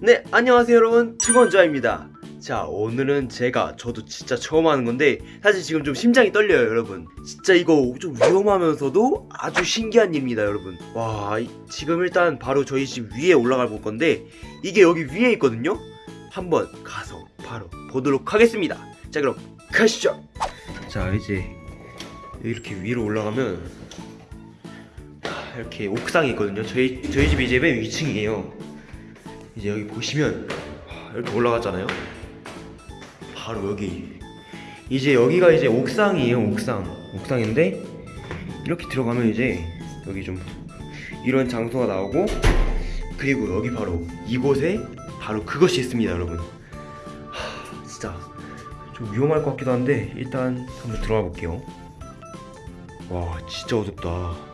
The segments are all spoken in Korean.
네 안녕하세요 여러분. 특원자입니다. 자 오늘은 제가 저도 진짜 처음 하는 건데 사실 지금 좀 심장이 떨려요 여러분. 진짜 이거 좀 위험하면서도 아주 신기한 일입니다 여러분. 와 이- 지금 일단 바로 저희 집 위에 올라가 볼 건데 이게 여기 위에 있거든요? 한번 가서 바로 보도록 하겠습니다. 자 그럼 가시죠. 자 이제 이렇게 위로 올라가면 아, 이렇게 옥상이 있거든요. 저희, 저희 집이 이제 맨 위층이에요 이제 여기 보시면 와, 이렇게 올라갔잖아요. 바로 여기 이제 여기가 이제 옥상이에요. 옥상 옥상인데 이렇게 들어가면 이제 여기 좀 이런 장소가 나오고 그리고 여기 바로 이곳에 바로 그것이 있습니다, 여러분. 하, 진짜 좀 위험할 것 같기도 한데 일단 한번 들어가 볼게요. 와 진짜 어둡다.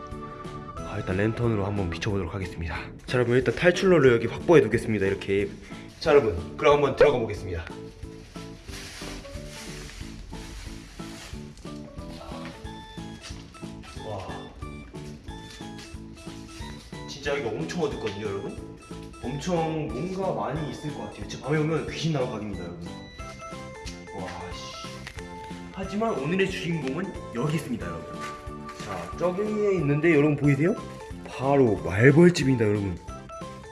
아, 일단 랜턴으로 한번 비춰보도록 하겠습니다. 자, 여러분 일단 탈출로를 여기 확보해 두겠습니다. 이렇게. 자, 여러분 그럼 한번 들어가 보겠습니다. 와, 진짜 여기가 엄청 어둡거든요, 여러분. 엄청 뭔가 많이 있을 것 같아요. 진짜 밤에 오면 귀신 나올 각입니다, 여러분. 와, 씨. 하지만 오늘의 주인공은 여기 있습니다, 여러분. 자, 저기 있는데 여러분 보이세요? 바로 말벌집입니다, 여러분.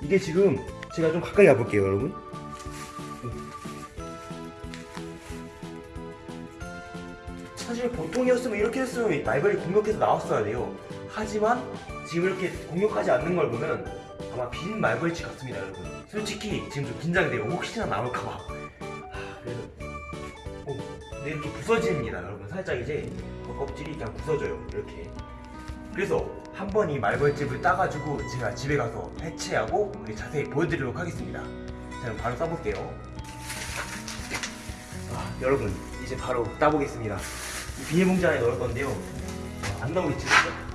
이게 지금 제가 좀 가까이 가볼게요, 여러분. 사실 보통이었으면 이렇게 했으면 말벌이 공격해서 나왔어야 돼요. 하지만 지금 이렇게 공격하지 않는 걸 보면 아마 빈 말벌집 같습니다, 여러분. 솔직히 지금 좀 긴장돼요. 혹시나 나올까봐. 아, 그래서 오, 근데 이렇게 부서집니다, 여러분. 살짝 이제 껍질이 그냥 부서져요, 이렇게. 그래서 한 번 이 말벌집을 따가지고 제가 집에 가서 해체하고 자세히 보여드리도록 하겠습니다. 자, 그럼 바로 따볼게요. 아, 여러분, 이제 바로 따보겠습니다. 이 비닐봉지 안에 넣을 건데요. 아, 안 나오겠지, 진짜?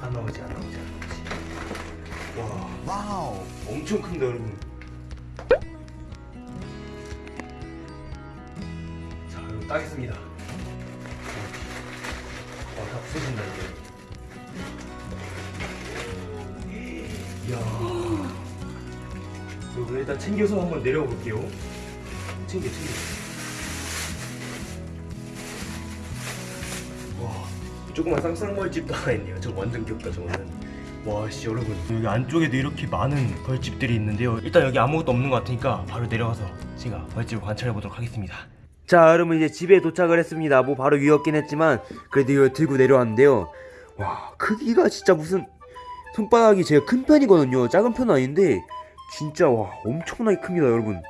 안 나오지, 안 나오지, 안 나오지. 와, 와우. 엄청 큰데, 여러분. 따겠습니다. 와, 다 부서진다, 이제. 이야. 여러분, 일단 챙겨서 한번 내려가 볼게요. 챙겨, 챙겨. 와, 조그만 쌍쌍벌집도 하나 있네요. 저 완전 귀엽다, 저거는. 와, 씨, 여러분. 여기 안쪽에도 이렇게 많은 벌집들이 있는데요. 일단 여기 아무것도 없는 것 같으니까 바로 내려가서 제가 벌집을 관찰해 보도록 하겠습니다. 자, 여러분 이제 집에 도착을 했습니다. 뭐 바로 위였긴 했지만 그래도 이거 들고 내려왔는데요. 와, 크기가 진짜 무슨 손바닥이 제가 큰 편이거든요. 작은 편은 아닌데 진짜 와 엄청나게 큽니다, 여러분.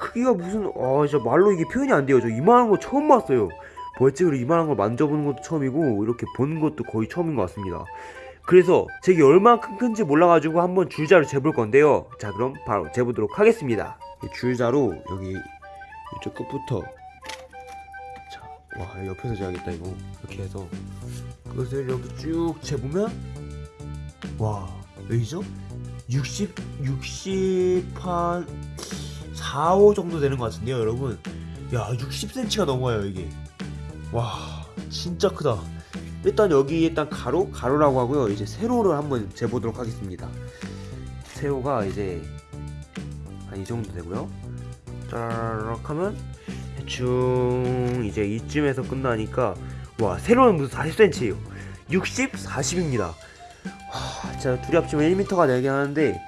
크기가 무슨 아 진짜 말로 이게 표현이 안 돼요. 저 이만한 거 처음 봤어요. 벌집으로 이만한 걸 만져보는 것도 처음이고 이렇게 보는 것도 거의 처음인 것 같습니다. 그래서 제게 얼마나 큰지 몰라가지고 한번 줄자로 재볼 건데요. 자 그럼 바로 재보도록 하겠습니다. 이 줄자로 여기 이쪽 끝부터. 자, 와 옆에서 재야겠다 이거. 이렇게 해서. 그것을 이렇게 쭉 재보면 와 몇이죠? 60, 60한 4, 5 정도 되는 것 같은데요 여러분? 야 60cm가 넘어요 이게. 와 진짜 크다. 일단 여기 일단 가로 가로라고 하고요. 이제 세로를 한번 재보도록 하겠습니다. 세로가 이제 한 이 정도 되고요 짜라락 하면 대충 이제 이쯤에서 끝나니까 와 세로는 무슨 40cm예요. 60, 40입니다. 와 진짜 둘이 합치면 1m가 되긴 하는데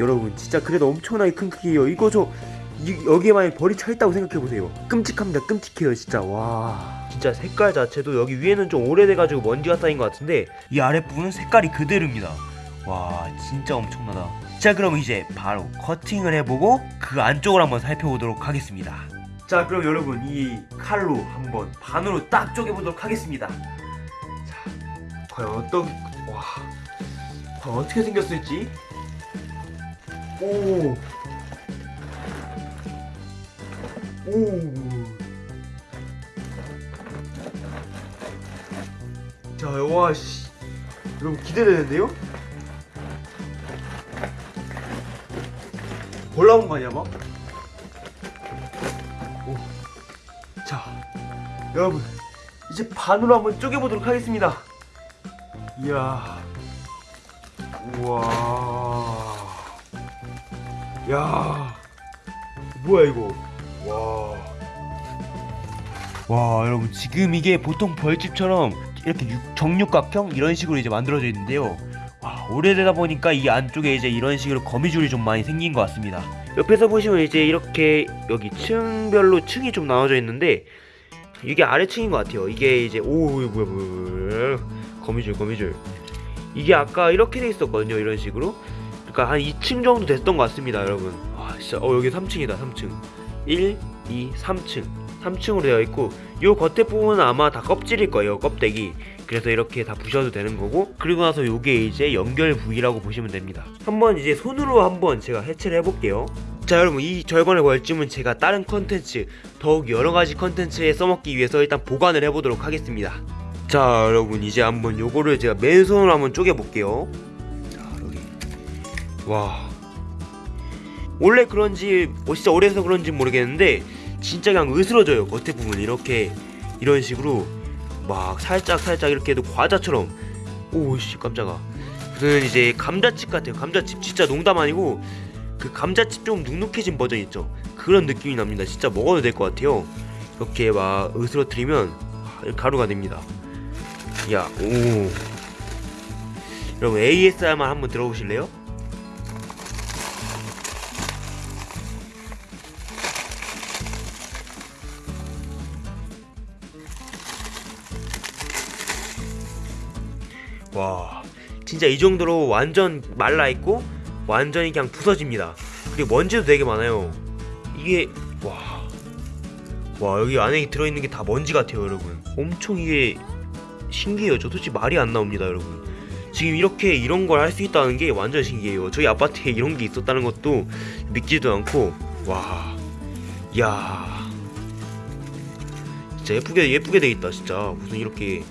여러분 진짜 그래도 엄청나게 큰 크기예요. 이거 저 이- 여기에 만약 벌이 차있다고 생각해보세요. 끔찍합니다. 끔찍해요 진짜. 와. 진짜 색깔 자체도 여기 위에는 좀 오래돼가지고 먼지가 쌓인 것 같은데 이 아랫부분은 색깔이 그대로입니다. 와 진짜 엄청나다 자 그럼 이제 바로 커팅을 해보고 그 안쪽을 한번 살펴보도록 하겠습니다 자 그럼 여러분 이 칼로 한번 반으로 딱 쪼개보도록 하겠습니다 자 과연 어떤 와 과연 어떻게 생겼을지 오 오. 자, 와, 씨. 여러분 기대되는데요? 벌 나온 거 아니야, 막? 오. 자, 여러분 이제 반으로 한번 쪼개보도록 하겠습니다. 이야, 우와, 야, 뭐야 이거? 와, 와 여러분 지금 이게 보통 벌집처럼 이렇게 육- 정육각형 이런 식으로 이제 만들어져 있는데요. 와 오래되다 보니까 이 안쪽에 이제 이런 식으로 거미줄이 좀 많이 생긴 것 같습니다. 옆에서 보시면 이제 이렇게 여기 층별로 층이 좀 나눠져 있는데 이게 아래층인 것 같아요. 이게 이제 오 이거 뭐야 뭐야 거미줄 거미줄 이게 아까 이렇게 돼 있었거든요. 이런 식으로 그러니까 한 2층 정도 됐던 것 같습니다, 여러분. 아 진짜 어 여기 3층이다 3층 1, 2, 3층 3층으로 되어 있고 요 겉에 부분은 아마 다 껍질일 거예요 껍데기 그래서 이렇게 다 부셔도 되는 거고 그리고 나서 요게 이제 연결 부위라고 보시면 됩니다. 한번 이제 손으로 한번 제가 해체를 해볼게요. 자 여러분 이 절반의 벌집은 제가 다른 컨텐츠 더욱 여러가지 컨텐츠에 써먹기 위해서 일단 보관을 해보도록 하겠습니다. 자 여러분 이제 한번 요거를 제가 맨손으로 한번 쪼개볼게요. 자 여기 와. 원래 그런지 뭐 진짜 오래해서 그런지 모르겠는데 진짜 그냥 으스러져요. 겉에 부분 이렇게 이런 식으로 막 살짝 살짝 이렇게 해도 과자처럼. 오씨 깜짝아. 무슨 이제 감자칩 같아요. 감자칩. 진짜 농담 아니고 그 감자칩 좀 눅눅해진 버전 있죠? 그런 느낌이 납니다. 진짜 먹어도 될 것 같아요. 이렇게 막 으스러뜨리면 아, 가루가 됩니다. 야오. 여러분 ASMR 한번 들어보실래요? 와 진짜 이 정도로 완전 말라있고 완전히 그냥 부서집니다. 그리고 먼지도 되게 많아요. 이게 와, 와 여기 안에 들어있는 게 다 먼지 같아요 여러분. 엄청 이게 신기해요. 저 솔직히 말이 안 나옵니다 여러분. 지금 이렇게 이런 걸 할 수 있다는 게 완전 신기해요. 저희 아파트에 이런 게 있었다는 것도 믿지도 않고 와 야. 진짜 예쁘게 예쁘게 돼 있다 진짜. 무슨 이렇게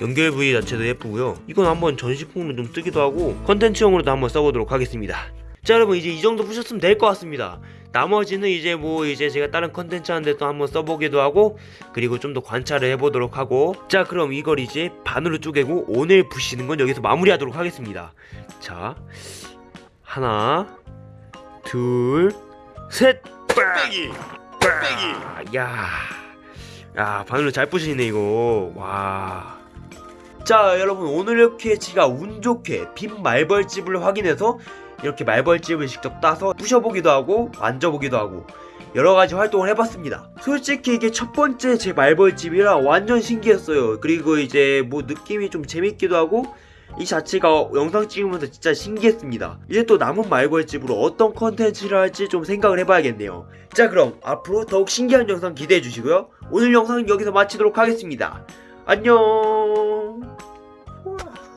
연결 부위 자체도 예쁘고요. 이건 한번 전시품으로 좀 뜨기도 하고 컨텐츠용으로도 한번 써보도록 하겠습니다. 자 여러분 이제 이 정도 보셨으면 될 것 같습니다. 나머지는 이제 뭐 이제 제가 다른 컨텐츠 하는데 또 한번 써보기도 하고 그리고 좀 더 관찰을 해보도록 하고. 자 그럼 이걸 이제 반으로 쪼개고 오늘 부시는 건 여기서 마무리하도록 하겠습니다. 자 하나 둘셋! 빼기! 빼기 야, 야 바늘로 잘 부시네 이거. 와. 자 여러분 오늘 이렇게 제가 운 좋게 빈 말벌집을 확인해서 이렇게 말벌집을 직접 따서 부셔보기도 하고 만져보기도 하고 여러가지 활동을 해봤습니다. 솔직히 이게 첫 번째 제 말벌집이라 완전 신기했어요. 그리고 이제 뭐 느낌이 좀 재밌기도 하고 이 자체가 영상 찍으면서 진짜 신기했습니다. 이제 또 남은 말벌집으로 어떤 컨텐츠를 할지 좀 생각을 해봐야겠네요. 자 그럼 앞으로 더욱 신기한 영상 기대해 주시고요. 오늘 영상은 여기서 마치도록 하겠습니다. 안녕